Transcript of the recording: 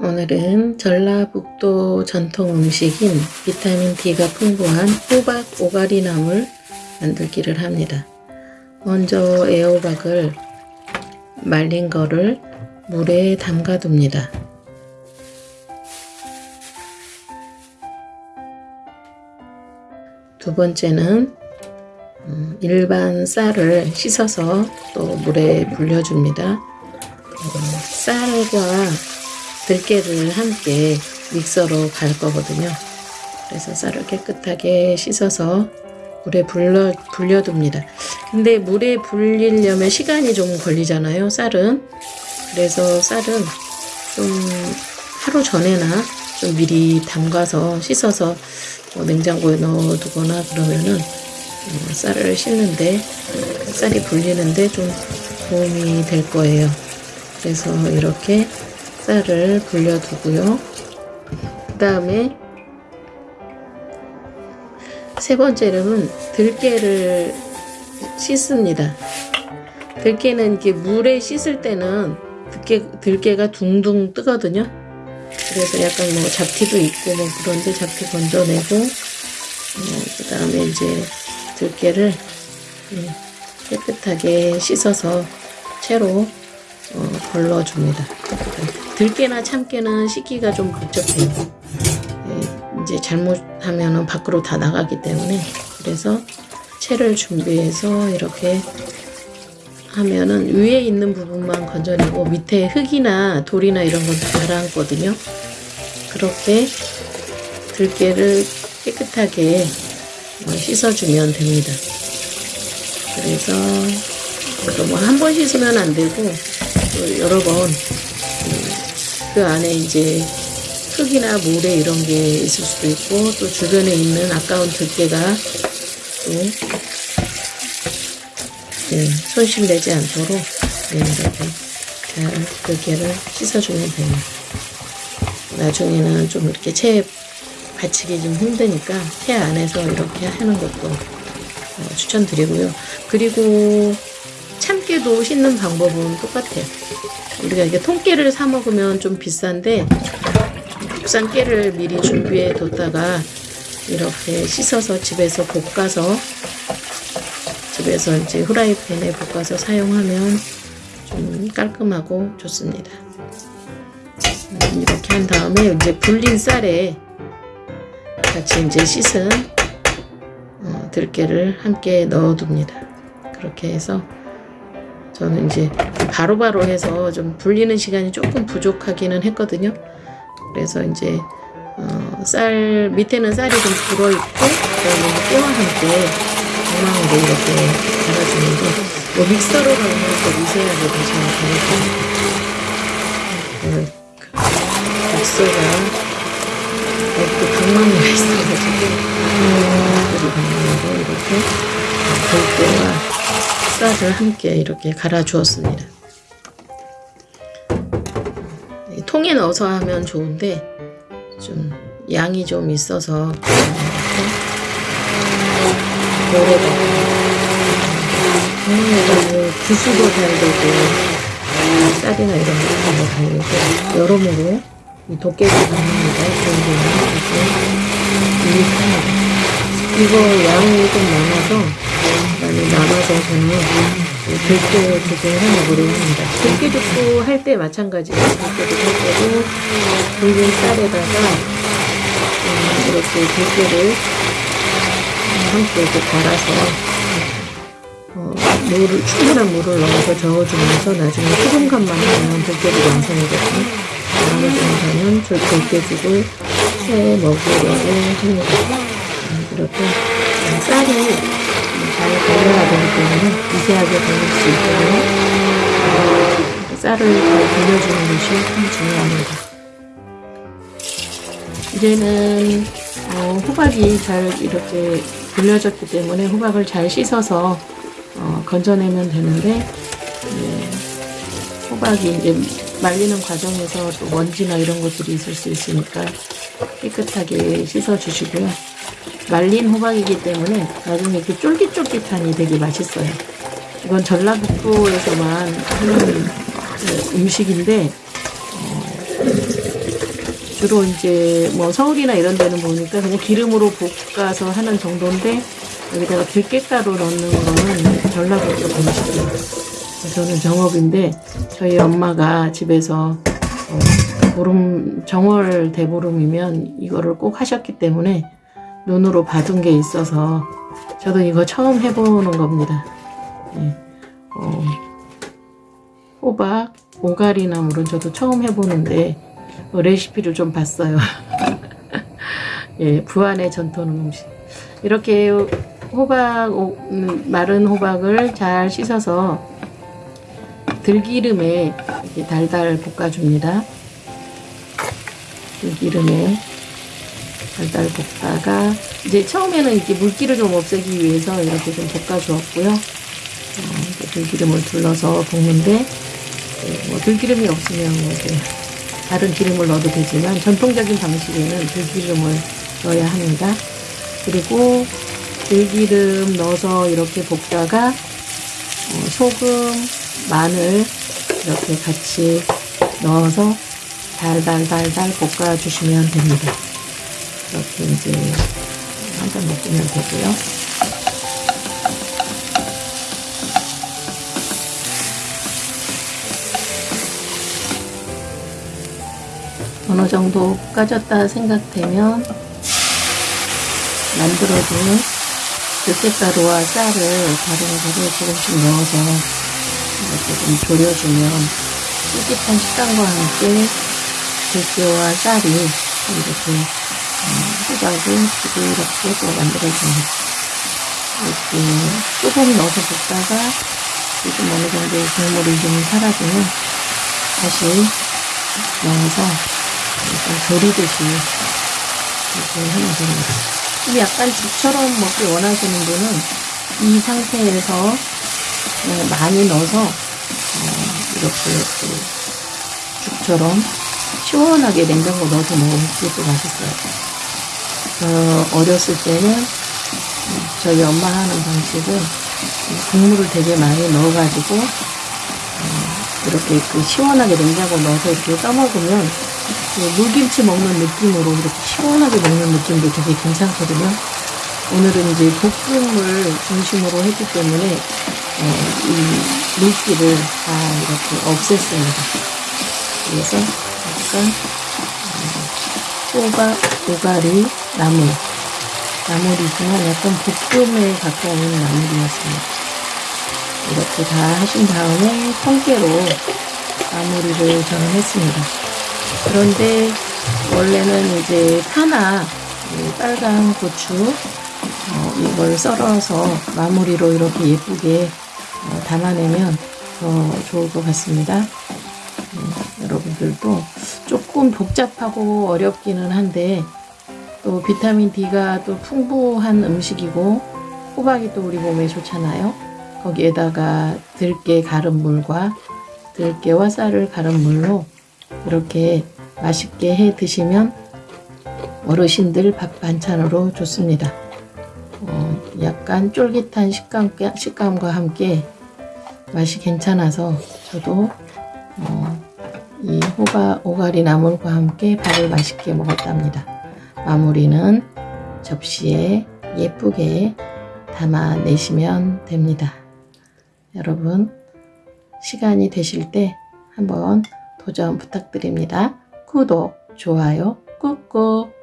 오늘은 전라북도 전통 음식인 비타민 D가 풍부한 호박 오가리나물 만들기를 합니다. 먼저 애호박을 말린 거를 물에 담가 둡니다. 두 번째는 음, 일반 쌀을 씻어서 또 물에 불려줍니다. 어, 쌀과 들깨를 함께 믹서로 갈 거거든요. 그래서 쌀을 깨끗하게 씻어서 물에 불려, 불려둡니다. 근데 물에 불리려면 시간이 좀 걸리잖아요, 쌀은. 그래서 쌀은 좀 하루 전에나 좀 미리 담가서 씻어서 뭐 냉장고에 넣어두거나 그러면은 어, 쌀을 씻는데 쌀이 불리는데 좀 도움이 될 거예요. 그래서 이렇게 쌀을 불려두고요. 그 다음에 세 번째로는 들깨를 씻습니다. 들깨는 이렇게 물에 씻을 때는 들깨, 들깨가 둥둥 뜨거든요. 그래서 약간 뭐 잡티도 있고 뭐 그런데 잡티 건져내고 어, 그 다음에 이제 들깨를 예, 깨끗하게 씻어서 채로 어, 걸러줍니다. 들깨나 참깨는 씻기가 좀 복잡해요. 예, 이제 잘못하면 밖으로 다 나가기 때문에 그래서 채를 준비해서 이렇게 하면은 위에 있는 부분만 건져내고 밑에 흙이나 돌이나 이런 건 가라앉거든요. 그렇게 들깨를 깨끗하게 씻어주면 됩니다. 그래서 너무 한 번 씻으면 안 되고 여러 번 그 안에 이제 흙이나 모래 이런 게 있을 수도 있고 또 주변에 있는 아까운 들깨가 또 네, 손실되지 않도록 네, 이렇게 잘 들깨를 씻어주면 됩니다. 나중에는 좀 이렇게 채 받치기 좀 힘드니까 채 안에서 이렇게 하는 것도 어, 추천드리고요. 그리고 참깨도 씻는 방법은 똑같아요. 우리가 이게 통깨를 사 먹으면 좀 비싼데 국산 깨를 미리 준비해 뒀다가 이렇게 씻어서 집에서 볶아서 집에서 이제 후라이팬에 볶아서 사용하면 좀 깔끔하고 좋습니다. 이렇게 한 다음에 이제 불린 쌀에 같이 이제 씻은 어, 들깨를 함께 넣어둡니다. 그렇게 해서 저는 이제 바로바로 바로 해서 좀 불리는 시간이 조금 부족하기는 했거든요. 그래서 이제 어, 쌀 밑에는 쌀이 좀 불어있고 그다음에 깨와 함께 엉망으로 이렇게 갈아주는데 뭐 믹서로 가면 더 미세하게 갈아줘요. 그 믹서가 또 방망이가 있어가지고 방망이로 이렇게 들깨와 쌀을 함께 이렇게 갈아 주었습니다. 통에 넣어서 하면 좋은데 좀 양이 좀 있어서 이렇게 통에다가 주수도 잘 되고 쌀이나 이런 것도 잘 되고 여러모로 이 도깨비. 좋은 이렇게. 이거 양이 좀 많아서 많이 남아서 저는 들깨 두개 해먹으려 합니다. 들깨죽도 할 때 마찬가지예요. 들깨죽 할 때도 붉은 쌀에다가 음, 이렇게 들깨를 함께 이렇게 갈아서 어, 물을, 충분한 물을 넣어서 저어주면서 나중에 소금간만 하면 들깨죽 완성이거든요. 나머지는 저는 들깨죽을 해 먹으려고 합니다. 음, 이렇게 쌀이 잘 되기 때문에 미세하게 걸릴 수 있도록 쌀을 잘 돌려주는 것이 참 중요합니다. 이제는 어, 호박이 잘 이렇게 불려졌기 때문에 호박을 잘 씻어서 어, 건져내면 되는데 네, 호박이 이제 말리는 과정에서 또 먼지나 이런 것들이 있을 수 있으니까 깨끗하게 씻어 주시고요. 말린 호박이기 때문에 나중에 이렇게 쫄깃쫄깃하니 되게 맛있어요. 이건 전라북도에서만 하는 그 음식인데 어, 주로 이제 뭐 서울이나 이런 데는 보니까 그냥 기름으로 볶아서 하는 정도인데 여기다가 들깨가루 넣는 거는 전라도 쪽 음식이에요. 저는 정업인데 저희 엄마가 집에서 어, 보름 정월 대보름이면 이거를 꼭 하셨기 때문에 눈으로 받은 게 있어서 저도 이거 처음 해보는 겁니다. 예. 어, 호박, 오가리나물은 저도 처음 해보는데 어, 레시피를 좀 봤어요. 예, 부안의 전통 음식. 이렇게 호박, 오- 음, 마른 호박을 잘 씻어서 들기름에 달달 볶아줍니다. 들기름에 달달 볶다가 이제 처음에는 이렇게 물기를 좀 없애기 위해서 이렇게 좀 볶아주었고요. 어, 들기름을 둘러서 볶는데 예, 뭐 들기름이 없으면 뭐 다른 기름을 넣어도 되지만 전통적인 방식에는 들기름을 넣어야 합니다. 그리고 들기름 넣어서 이렇게 볶다가 어, 소금, 마늘 이렇게 같이 넣어서 달달달달 볶아주시면 됩니다. 이렇게 이제 한 잔 먹으면 되고요. 어느 정도 볶아졌다 생각되면 만들어둔 들깨가루와 쌀을 다른 거를 조금씩 넣어서 이렇게 좀 졸여주면 쫄깃한 식감과 함께 들깨와 쌀이 이렇게 음, 호박을 부드럽게 또 만들어줍니다. 이렇게 조금 넣어서 볶다가 조금 어느 정도 국물이 좀 사라지면 다시 넣어서 약간 조리듯이 이렇게 하면 됩니다. 근데 약간 죽처럼 먹기 원하시는 분은 이 상태에서 그냥 많이 넣어서 어, 이렇게 그 죽처럼 시원하게 냉장고 넣어서 먹으면 또 맛있어요. 저 어렸을 때는 저희 엄마 하는 방식은 국물을 되게 많이 넣어가지고 어, 이렇게 그 시원하게 냉장고 넣어서 이렇게 떠먹으면 그 물김치 먹는 느낌으로 이렇게 시원하게 먹는 느낌도 되게 괜찮거든요. 오늘은 이제 볶음을 중심으로 했기 때문에 어, 이 물기를 다 이렇게 없앴습니다. 그래서 약간 어, 호박, 오가리, 나물 나물이지만 약간 볶음에 가까운 나물이었습니다. 이렇게 다 하신 다음에 통깨로 마무리를 저는 했습니다. 그런데 원래는 이제 파나 이 빨간 고추 어, 이걸 썰어서 마무리로 이렇게 예쁘게 어, 담아내면 더 좋을 것 같습니다. 음, 여러분들도 조금 복잡하고 어렵기는 한데 또 비타민 D가 또 풍부한 음식이고 호박이 또 우리 몸에 좋잖아요. 거기에다가 들깨 갈은 물과 들깨와 쌀을 갈은 물로 이렇게 맛있게 해 드시면 어르신들 밥 반찬으로 좋습니다. 어, 약간 쫄깃한 식감, 식감과 함께 맛이 괜찮아서 저도 어, 이 호가, 오가리 나물과 함께 밥을 맛있게 먹었답니다. 마무리는 접시에 예쁘게 담아내시면 됩니다. 여러분, 시간이 되실 때 한번 도전 부탁드립니다. 구독, 좋아요, 꾹꾹